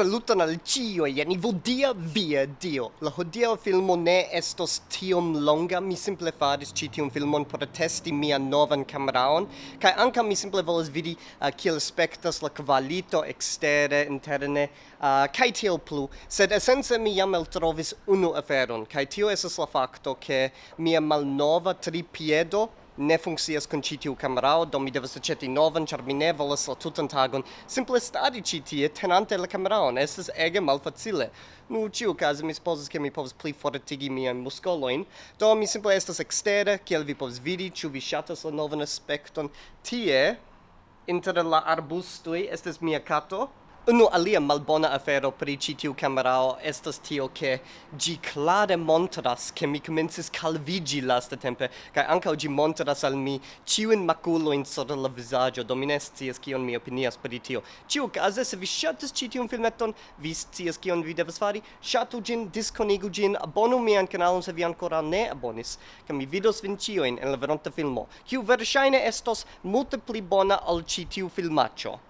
Saluton al cio, jen vodia via dio. La hodia filmo ne estos tiom longa, mi simple faris ci tiom filmon por testi mia novan cameraon, kai anca mi simple volas vidi uh, kiel spectas la qualito extere, interne, uh, kai tiel plu. Sed essence mi jam eltrovis unu aferon, kai tio esas la facto ke mia malnova tripiedo ne funkcias kun ĉi tiu kamerao, do mi devas aĉeti novan, ĉar mi ne volas la tutan tagon simple stari ĉi tie tenante la kameraon. Estas ege malfacile. Nu ĉiukaze mi supozas ke mi povas pli fortigi miajn muskolojn, do mi simple estas ekstere, kiel vi povas vidi, ĉu vi ŝatas la novan aspekton. Tie inter la arbustoj estas mia kato Unu alia malbona afero pri ĉi tiu kamerao estas tio ke ĝi klare montras ke mi komencis kalviĝi lastatempe kaj ankaŭ ĝi montras al mi ĉiujn makulojn sur la vizaĝo do mi ne scias kion mi opinias pri tio. Ĉiukaze se vi ŝatis ĉi tiun filmeton, vi scias kion vi devas fari, ŝatu ĝin, diskonigu ĝin, abonu mian kanalon se vi ankoraŭ ne abonis, kaj mi vidos vin ĉiujn en la veronta filmo, kiu verŝajne estos multe pli bona ol ĉi tiu filmaĉo.